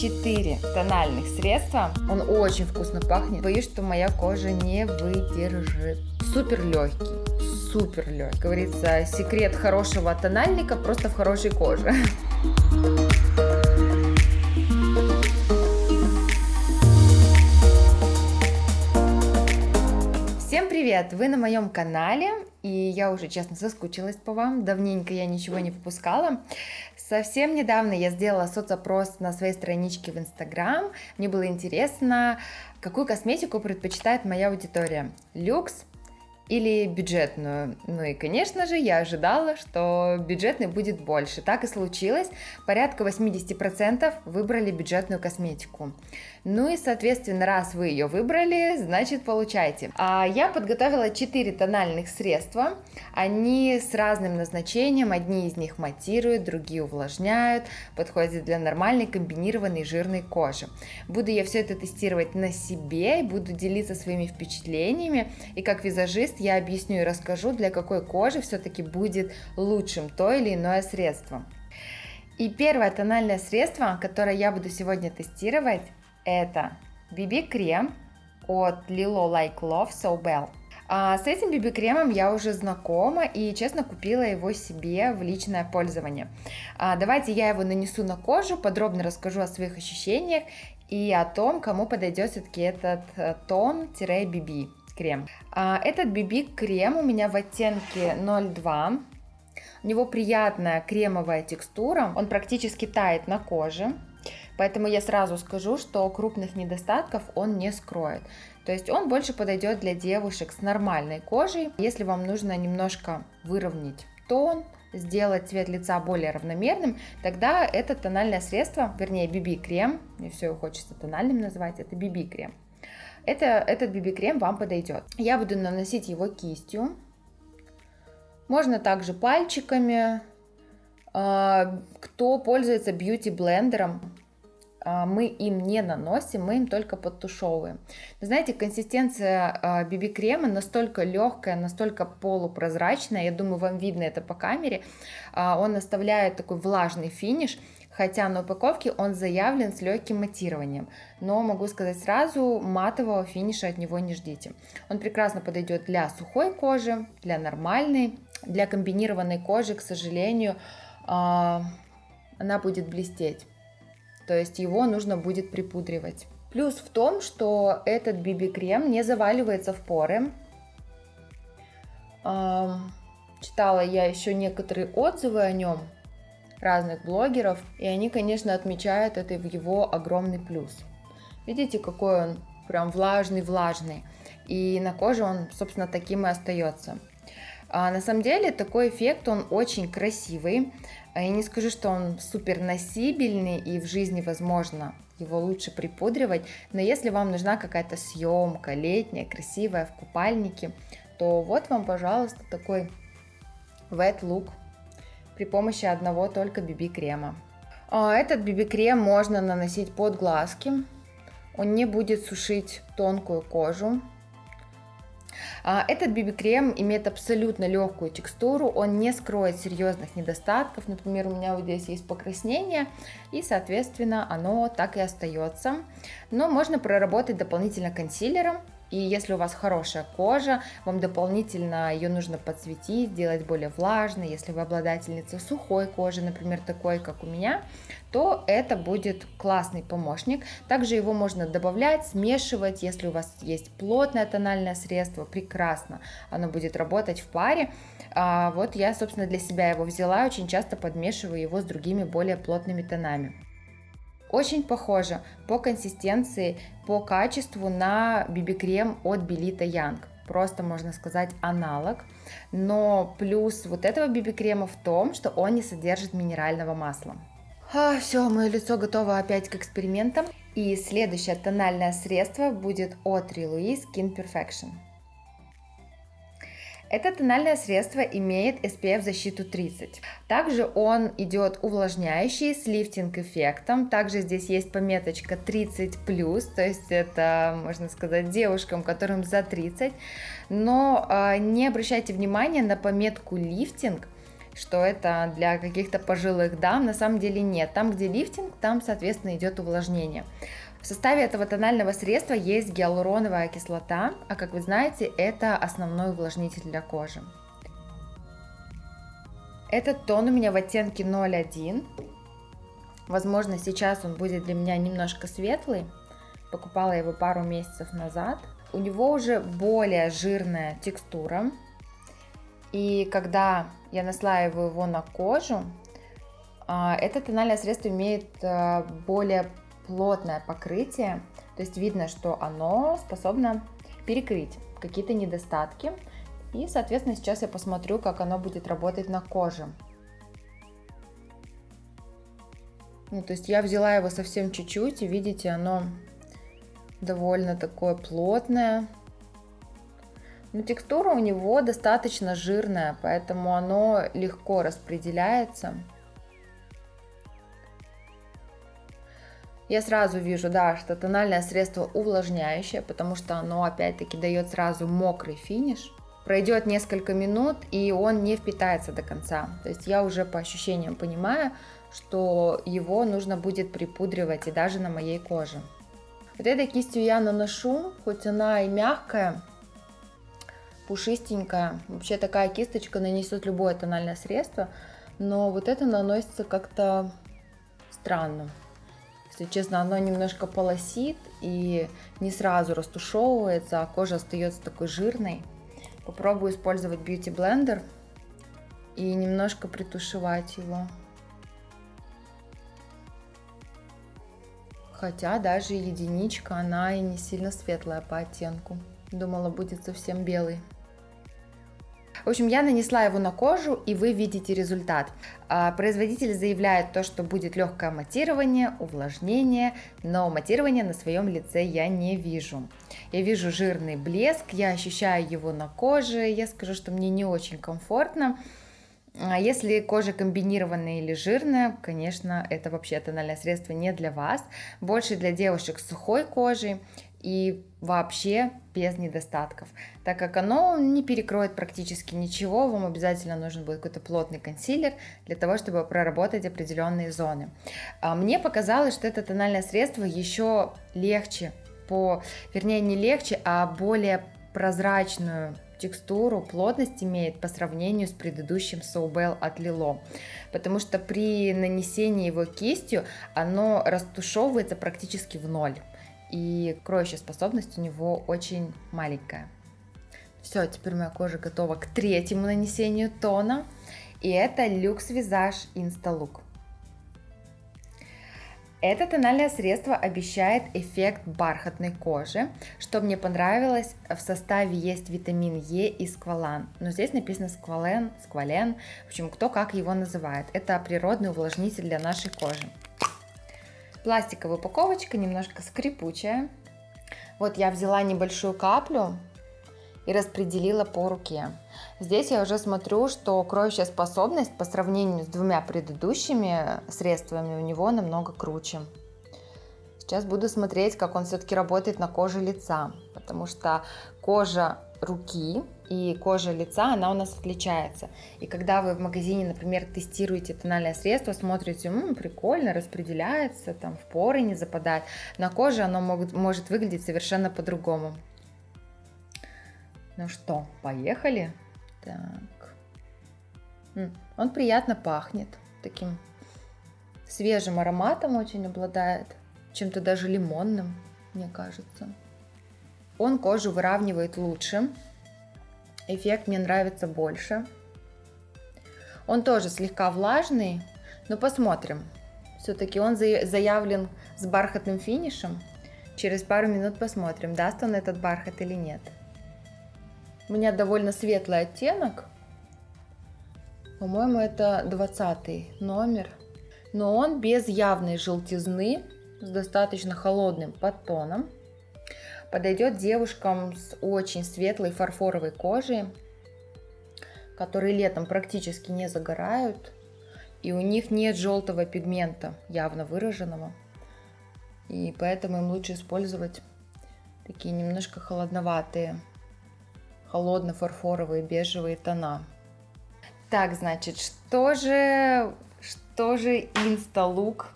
4 тональных средства. Он очень вкусно пахнет. Боюсь, что моя кожа не выдержит. Супер легкий супер легкий. Говорится, секрет хорошего тональника просто в хорошей коже. Всем привет! Вы на моем канале, и я уже честно соскучилась по вам, давненько я ничего не выпускала. Совсем недавно я сделала соцопрос на своей страничке в Инстаграм, мне было интересно, какую косметику предпочитает моя аудитория, люкс или бюджетную. Ну и, конечно же, я ожидала, что бюджетный будет больше. Так и случилось. Порядка 80% выбрали бюджетную косметику. Ну и, соответственно, раз вы ее выбрали, значит, получайте. А я подготовила 4 тональных средства. Они с разным назначением. Одни из них матируют, другие увлажняют, подходят для нормальной комбинированной жирной кожи. Буду я все это тестировать на себе буду делиться своими впечатлениями. И как визажист я объясню и расскажу, для какой кожи все-таки будет лучшим то или иное средство. И первое тональное средство, которое я буду сегодня тестировать, это BB-крем от Lilo Like Love So Bell. А с этим BB-кремом я уже знакома и, честно, купила его себе в личное пользование. А давайте я его нанесу на кожу, подробно расскажу о своих ощущениях и о том, кому подойдет все-таки этот э, тон-BB крем. А этот BB-крем у меня в оттенке 02. У него приятная кремовая текстура, он практически тает на коже. Поэтому я сразу скажу, что крупных недостатков он не скроет. То есть он больше подойдет для девушек с нормальной кожей. Если вам нужно немножко выровнять тон, сделать цвет лица более равномерным, тогда это тональное средство, вернее BB-крем, мне все хочется тональным называть, это BB-крем. Это, этот BB-крем вам подойдет. Я буду наносить его кистью. Можно также пальчиками. А, кто пользуется бьюти-блендером, а, мы им не наносим, мы им только подтушевываем. Вы знаете, консистенция BB-крема а, настолько легкая, настолько полупрозрачная, я думаю, вам видно это по камере, он оставляет такой влажный финиш, хотя на упаковке он заявлен с легким матированием, но могу сказать сразу, матового финиша от него не ждите. Он прекрасно подойдет для сухой кожи, для нормальной, для комбинированной кожи, к сожалению, она будет блестеть то есть его нужно будет припудривать. Плюс в том, что этот BB-крем не заваливается в поры. Читала я еще некоторые отзывы о нем разных блогеров, и они, конечно, отмечают это в его огромный плюс. Видите, какой он прям влажный-влажный, и на коже он, собственно, таким и остается. А на самом деле такой эффект, он очень красивый, а я не скажу, что он супер носибельный и в жизни возможно его лучше припудривать, но если вам нужна какая-то съемка летняя, красивая, в купальнике, то вот вам, пожалуйста, такой wet look при помощи одного только BB-крема. А этот BB-крем можно наносить под глазки, он не будет сушить тонкую кожу, а, этот BB-крем имеет абсолютно легкую текстуру, он не скроет серьезных недостатков. Например, у меня вот здесь есть покраснение, и, соответственно, оно так и остается. Но можно проработать дополнительно консилером, и если у вас хорошая кожа, вам дополнительно ее нужно подсветить, сделать более влажной. Если вы обладательница сухой кожи, например, такой, как у меня, то это будет классный помощник. Также его можно добавлять, смешивать. Если у вас есть плотное тональное средство, прекрасно. Оно будет работать в паре. А вот я, собственно, для себя его взяла. Очень часто подмешиваю его с другими более плотными тонами. Очень похоже по консистенции, по качеству на BB-крем от Belita Young. Просто, можно сказать, аналог. Но плюс вот этого BB-крема в том, что он не содержит минерального масла. А, все, мое лицо готово опять к экспериментам. И следующее тональное средство будет от Louis Skin Perfection. Это тональное средство имеет SPF защиту 30. Также он идет увлажняющий с лифтинг эффектом. Также здесь есть пометочка 30+, то есть это, можно сказать, девушкам, которым за 30. Но э, не обращайте внимания на пометку лифтинг, что это для каких-то пожилых дам. На самом деле нет. Там, где лифтинг, там, соответственно, идет увлажнение. В составе этого тонального средства есть гиалуроновая кислота, а как вы знаете, это основной увлажнитель для кожи. Этот тон у меня в оттенке 01. Возможно, сейчас он будет для меня немножко светлый. Покупала его пару месяцев назад. У него уже более жирная текстура. И когда я наслаиваю его на кожу, а, это тональное средство имеет а, более плотное покрытие. То есть видно, что оно способно перекрыть какие-то недостатки. И, соответственно, сейчас я посмотрю, как оно будет работать на коже. Ну, то есть я взяла его совсем чуть-чуть, и видите, оно довольно такое плотное. Но текстура у него достаточно жирная, поэтому оно легко распределяется. Я сразу вижу, да, что тональное средство увлажняющее, потому что оно опять-таки дает сразу мокрый финиш. Пройдет несколько минут, и он не впитается до конца. То есть я уже по ощущениям понимаю, что его нужно будет припудривать и даже на моей коже. Вот этой кистью я наношу, хоть она и мягкая, пушистенькая. Вообще такая кисточка нанесет любое тональное средство, но вот это наносится как-то странно. Если честно, оно немножко полосит и не сразу растушевывается, а кожа остается такой жирной. Попробую использовать Beauty Blender и немножко притушевать его. Хотя даже единичка, она и не сильно светлая по оттенку. Думала, будет совсем белый. В общем, я нанесла его на кожу, и вы видите результат. А, производитель заявляет то, что будет легкое матирование, увлажнение, но матирование на своем лице я не вижу. Я вижу жирный блеск, я ощущаю его на коже, я скажу, что мне не очень комфортно. А если кожа комбинированная или жирная, конечно, это вообще тональное средство не для вас, больше для девушек с сухой кожей и вообще без недостатков, так как оно не перекроет практически ничего, вам обязательно нужен будет какой-то плотный консилер для того, чтобы проработать определенные зоны. А мне показалось, что это тональное средство еще легче, по, вернее не легче, а более прозрачную текстуру, плотность имеет по сравнению с предыдущим Soubel от Lilo, потому что при нанесении его кистью оно растушевывается практически в ноль и кроющая способность у него очень маленькая. Все, теперь моя кожа готова к третьему нанесению тона, и это Visage Insta Look. Это тональное средство обещает эффект бархатной кожи. Что мне понравилось, в составе есть витамин Е и сквалан. Но здесь написано сквален, сквален, в общем, кто как его называет. Это природный увлажнитель для нашей кожи. Пластиковая упаковочка, немножко скрипучая. Вот я взяла небольшую каплю и распределила по руке. Здесь я уже смотрю, что кроющая способность по сравнению с двумя предыдущими средствами у него намного круче. Сейчас буду смотреть, как он все-таки работает на коже лица, потому что кожа руки и кожа лица, она у нас отличается. И когда вы в магазине, например, тестируете тональное средство, смотрите, м-м, прикольно, распределяется, там в поры не западает, на коже оно могут, может выглядеть совершенно по-другому. Ну что, поехали? Так. Он приятно пахнет, таким свежим ароматом очень обладает, чем-то даже лимонным, мне кажется. Он кожу выравнивает лучше, эффект мне нравится больше. Он тоже слегка влажный, но посмотрим. Все-таки он заявлен с бархатным финишем. Через пару минут посмотрим, даст он этот бархат или нет. У меня довольно светлый оттенок. По-моему, это 20 номер. Но он без явной желтизны, с достаточно холодным подтоном подойдет девушкам с очень светлой фарфоровой кожей, которые летом практически не загорают, и у них нет желтого пигмента, явно выраженного. И поэтому им лучше использовать такие немножко холодноватые, холодно-фарфоровые бежевые тона. Так, значит, что же, что же инсталук?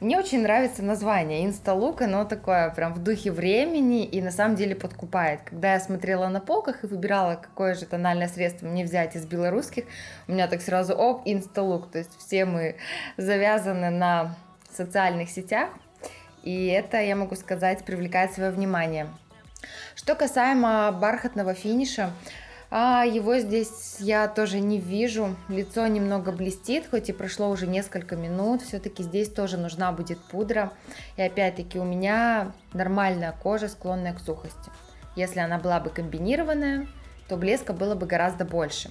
Мне очень нравится название инсталук, оно такое прям в духе времени и на самом деле подкупает. Когда я смотрела на полках и выбирала, какое же тональное средство мне взять из белорусских, у меня так сразу, оп, инсталук, то есть все мы завязаны на социальных сетях, и это, я могу сказать, привлекает свое внимание. Что касаемо бархатного финиша, а его здесь я тоже не вижу. Лицо немного блестит, хоть и прошло уже несколько минут. Все-таки здесь тоже нужна будет пудра. И опять-таки у меня нормальная кожа, склонная к сухости. Если она была бы комбинированная, то блеска было бы гораздо больше.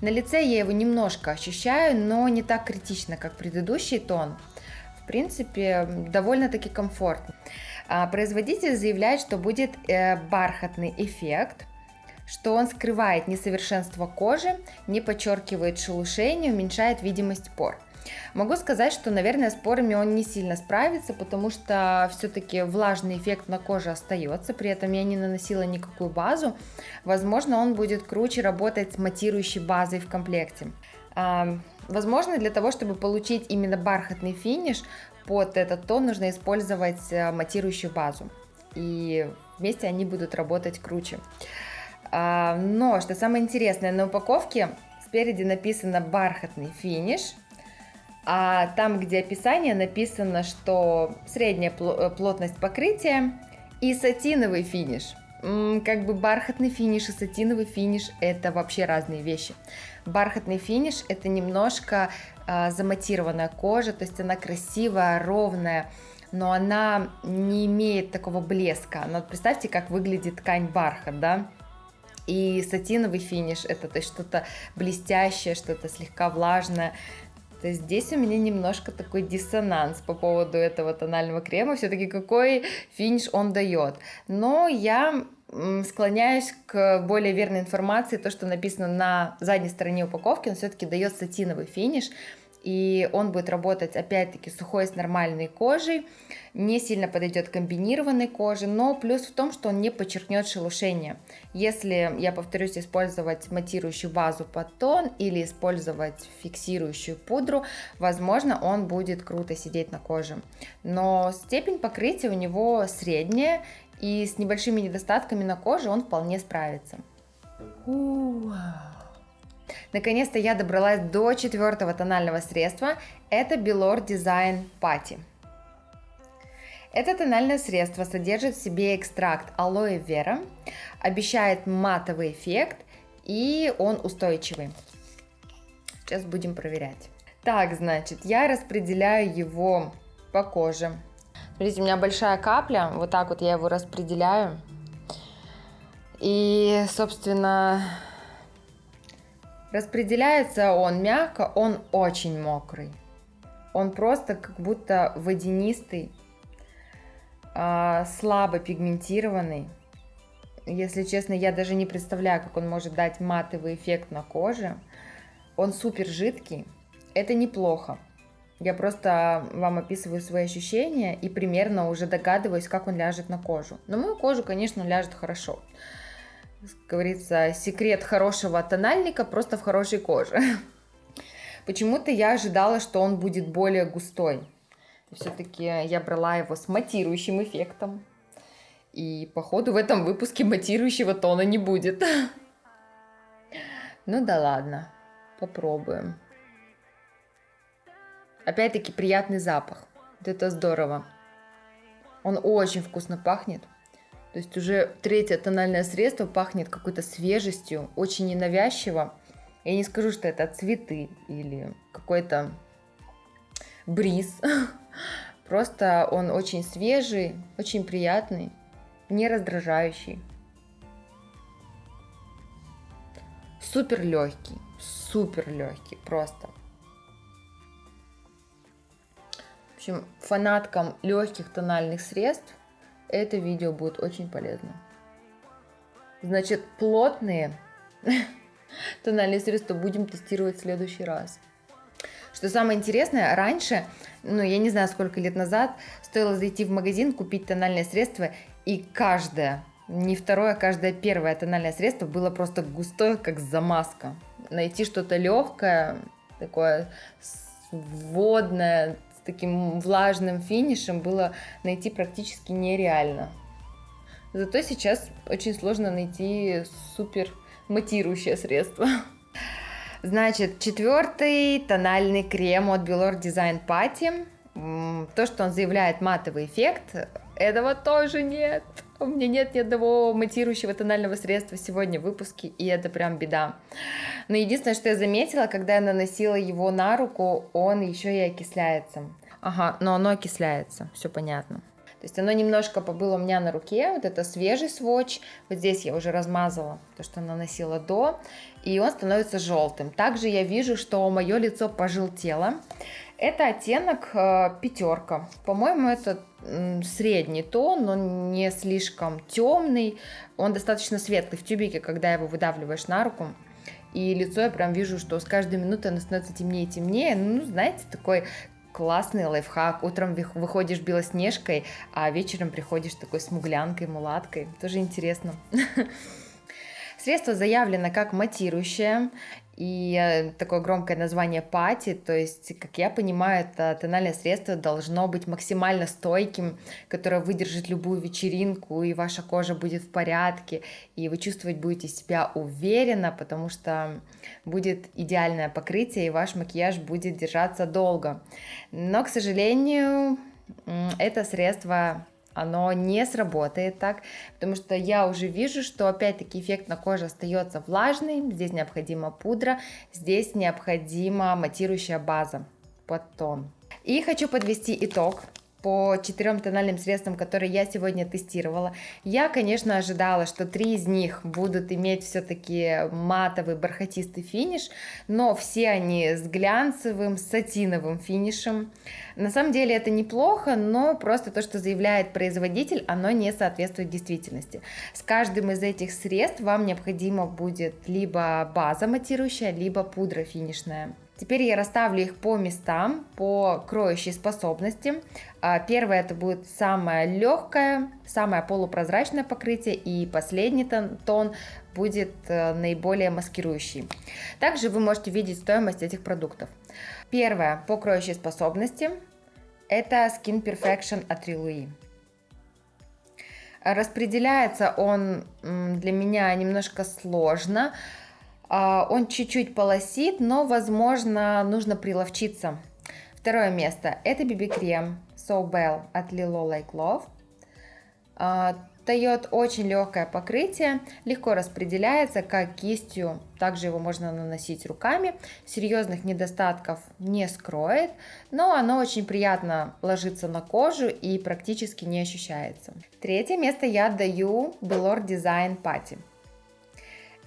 На лице я его немножко ощущаю, но не так критично, как предыдущий тон. В принципе, довольно-таки комфортно. А, производитель заявляет, что будет э, бархатный эффект, что он скрывает несовершенство кожи, не подчеркивает шелушение, уменьшает видимость пор. Могу сказать, что, наверное, с порами он не сильно справится, потому что все-таки влажный эффект на коже остается, при этом я не наносила никакую базу. Возможно, он будет круче работать с матирующей базой в комплекте. А, возможно, для того, чтобы получить именно бархатный финиш, под этот тон нужно использовать э, матирующую базу. И вместе они будут работать круче. А, но, что самое интересное, на упаковке спереди написано бархатный финиш, а там, где описание, написано, что средняя э, плотность покрытия и сатиновый финиш. Как бы бархатный финиш и сатиновый финиш это вообще разные вещи. Бархатный финиш это немножко э, заматированная кожа, то есть она красивая, ровная, но она не имеет такого блеска. Но представьте, как выглядит ткань бархат, да? И сатиновый финиш это то есть что-то блестящее, что-то слегка влажное. То есть здесь у меня немножко такой диссонанс по поводу этого тонального крема. Все-таки какой финиш он дает. Но я склоняюсь к более верной информации, то, что написано на задней стороне упаковки, он все-таки дает сатиновый финиш и он будет работать опять-таки сухой с нормальной кожей, не сильно подойдет комбинированной коже, но плюс в том, что он не подчеркнет шелушение. Если, я повторюсь, использовать матирующую базу под тон или использовать фиксирующую пудру, возможно, он будет круто сидеть на коже. Но степень покрытия у него средняя, и с небольшими недостатками на коже он вполне справится. Уау. Наконец-то я добралась до четвертого тонального средства. Это Belor Design Patty. Это тональное средство содержит в себе экстракт алоэ вера, обещает матовый эффект и он устойчивый. Сейчас будем проверять. Так, значит, я распределяю его по коже. Смотрите, у меня большая капля, вот так вот я его распределяю. И, собственно, Распределяется он мягко, он очень мокрый. Он просто как будто водянистый, а, слабо пигментированный. Если честно, я даже не представляю, как он может дать матовый эффект на коже. Он супер жидкий. Это неплохо. Я просто вам описываю свои ощущения и примерно уже догадываюсь, как он ляжет на кожу. На мою кожу, конечно, ляжет хорошо как говорится, секрет хорошего тональника просто в хорошей коже. Почему-то я ожидала, что он будет более густой. Все-таки я брала его с матирующим эффектом. И походу в этом выпуске матирующего тона не будет. Ну да ладно, попробуем. Опять-таки приятный запах. Вот это здорово. Он очень вкусно пахнет. То есть уже третье тональное средство пахнет какой-то свежестью, очень ненавязчиво. Я не скажу, что это цветы или какой-то бриз. Просто он очень свежий, очень приятный, не раздражающий. Супер легкий, супер легкий, просто. В общем, фанаткам легких тональных средств это видео будет очень полезно. Значит, плотные тональные средства будем тестировать в следующий раз. Что самое интересное, раньше, ну я не знаю сколько лет назад, стоило зайти в магазин, купить тональное средство, и каждое, не второе, а каждое первое тональное средство было просто густое, как замазка. найти что-то легкое, такое водное, таким влажным финишем было найти практически нереально. Зато сейчас очень сложно найти супер матирующее средство. Значит, четвертый тональный крем от Belor Design Party. То, что он заявляет матовый эффект, этого тоже нет. У меня нет ни одного матирующего тонального средства сегодня в выпуске, и это прям беда. Но единственное, что я заметила, когда я наносила его на руку, он еще и окисляется. Ага, но оно окисляется, все понятно. То есть оно немножко побыло у меня на руке, вот это свежий сводч, вот здесь я уже размазала то, что наносила до, и он становится желтым. Также я вижу, что мое лицо пожелтело. Это оттенок э, пятерка. По-моему, это средний тон, но не слишком темный. Он достаточно светлый в тюбике, когда его выдавливаешь на руку. И лицо я прям вижу, что с каждой минутой оно становится темнее и темнее. Ну, знаете, такой классный лайфхак. Утром выходишь белоснежкой, а вечером приходишь такой смуглянкой, мулаткой. Тоже интересно. Средство заявлено как матирующее, и э, такое громкое название пати, то есть, как я понимаю, это тональное средство должно быть максимально стойким, которое выдержит любую вечеринку, и ваша кожа будет в порядке, и вы чувствовать будете себя уверенно, потому что будет идеальное покрытие, и ваш макияж будет держаться долго. Но, к сожалению, это средство оно не сработает так, потому что я уже вижу, что опять-таки эффект на коже остается влажный, здесь необходима пудра, здесь необходима матирующая база под тон. И хочу подвести итог по четырем тональным средствам, которые я сегодня тестировала. Я, конечно, ожидала, что три из них будут иметь все-таки матовый бархатистый финиш, но все они с глянцевым, сатиновым финишем. На самом деле это неплохо, но просто то, что заявляет производитель, оно не соответствует действительности. С каждым из этих средств вам необходимо будет либо база матирующая, либо пудра финишная. Теперь я расставлю их по местам, по кроющей способности. А, первое это будет самое легкое, самое полупрозрачное покрытие, и последний тон, будет э, наиболее маскирующий. Также вы можете видеть стоимость этих продуктов. Первое по кроющей способности это Skin Perfection от Rilui. Распределяется он для меня немножко сложно, он чуть-чуть полосит, но, возможно, нужно приловчиться. Второе место. Это BB-крем So Bell от Lilo Like Love. А, дает очень легкое покрытие, легко распределяется как кистью, также его можно наносить руками, серьезных недостатков не скроет, но оно очень приятно ложится на кожу и практически не ощущается. Третье место я отдаю Belor Design Patty.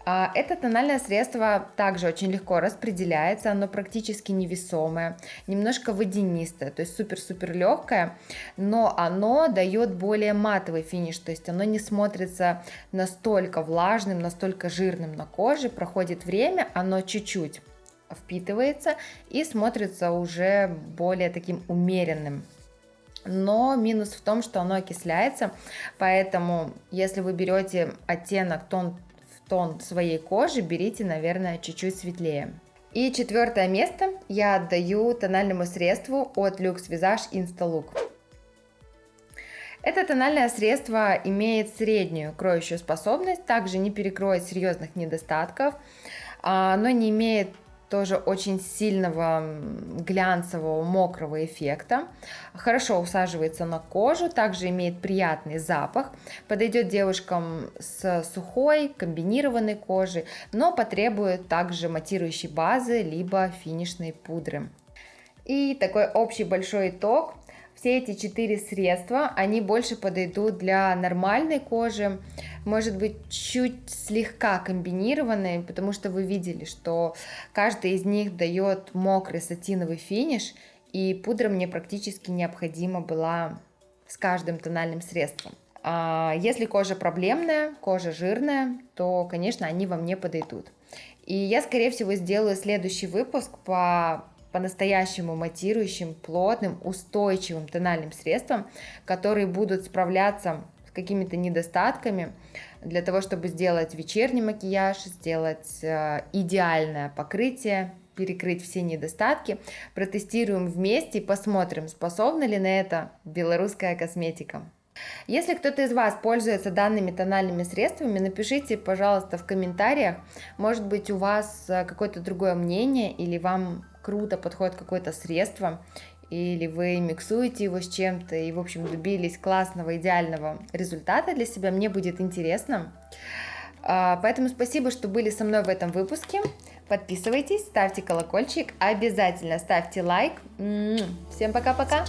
А, это тональное средство также очень легко распределяется, оно практически невесомое, немножко водянистое, то есть супер-супер легкое, но оно дает более матовый финиш, то есть оно не смотрится настолько влажным, настолько жирным на коже, проходит время, оно чуть-чуть впитывается и смотрится уже более таким умеренным. Но минус в том, что оно окисляется, поэтому если вы берете оттенок тон тон своей кожи берите, наверное, чуть-чуть светлее. И четвертое место я отдаю тональному средству от Lux Visage Instalook. Это тональное средство имеет среднюю кроющую способность, также не перекроет серьезных недостатков, а, но не имеет тоже очень сильного глянцевого мокрого эффекта. Хорошо усаживается на кожу, также имеет приятный запах. Подойдет девушкам с сухой, комбинированной кожей, но потребует также матирующей базы, либо финишной пудры. И такой общий большой итог. Все эти четыре средства, они больше подойдут для нормальной кожи, может быть, чуть слегка комбинированные, потому что вы видели, что каждый из них дает мокрый сатиновый финиш, и пудра мне практически необходима была с каждым тональным средством. А если кожа проблемная, кожа жирная, то, конечно, они вам не подойдут. И я, скорее всего, сделаю следующий выпуск по по-настоящему матирующим, плотным, устойчивым тональным средствам, которые будут справляться какими-то недостатками для того, чтобы сделать вечерний макияж, сделать э, идеальное покрытие, перекрыть все недостатки. Протестируем вместе и посмотрим, способна ли на это белорусская косметика. Если кто-то из вас пользуется данными тональными средствами, напишите, пожалуйста, в комментариях, может быть, у вас э, какое-то другое мнение, или вам круто подходит какое-то средство, или вы миксуете его с чем-то и, в общем, добились классного, идеального результата для себя, мне будет интересно. А, поэтому спасибо, что были со мной в этом выпуске. Подписывайтесь, ставьте колокольчик, обязательно ставьте лайк. Всем пока-пока.